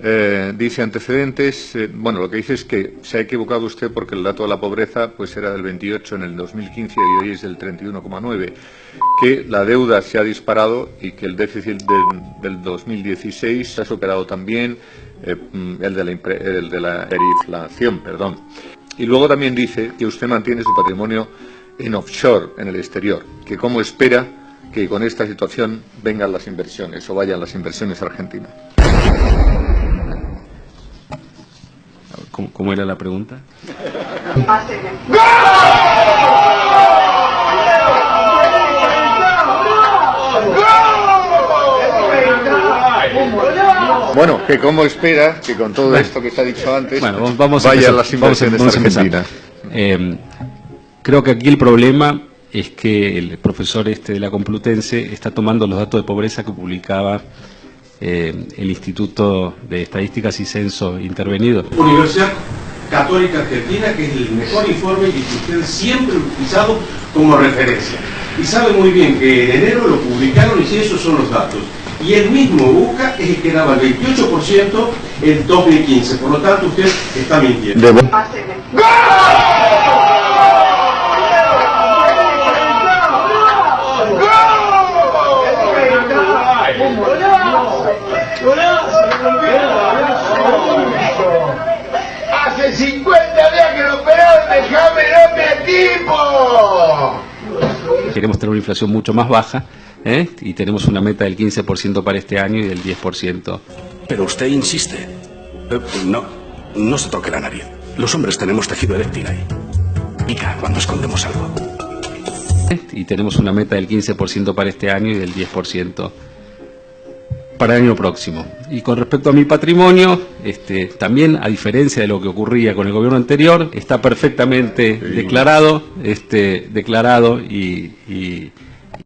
Eh, dice antecedentes, eh, bueno, lo que dice es que se ha equivocado usted porque el dato de la pobreza pues era del 28 en el 2015 y hoy es del 31,9, que la deuda se ha disparado y que el déficit del, 2016 se ha superado también eh, mm, el, de la, el de la inflación, perdón. Y luego también dice que usted mantiene su patrimonio en offshore, en el exterior, que cómo espera que con esta situación vengan las inversiones o vayan las inversiones a ¿Cómo, era la pregunta? Bueno, que cómo espera que con todo esto que se ha dicho antes vamos vayan las inversiones a. Eh, creo que aquí el problema es que el profesor este de la Complutense está tomando los datos de pobreza que publicaba eh, el Instituto de Estadísticas y Censo intervenido. Universidad Católica Argentina, que es el mejor informe que usted siempre ha utilizado como referencia. Y sabe muy bien que en enero lo publicaron y si esos son los datos. Y el mismo UCA es el que daba el 28% en 2015. Por lo tanto, usted está mintiendo. Hace 50 días que lo operaron, déjame darme a tipo. Queremos tener una inflación mucho más baja ¿eh? y tenemos una meta del 15% para este año y del 10%. Pero usted insiste. Eh, no, no se toque la nariz. Los hombres tenemos tejido eréctil ahí. Pica cuando escondemos algo. Y tenemos una meta del 15% para este año y del 10% para el año próximo. Y con respecto a mi patrimonio, este, también, a diferencia de lo que ocurría con el gobierno anterior, está perfectamente declarado, este, declarado y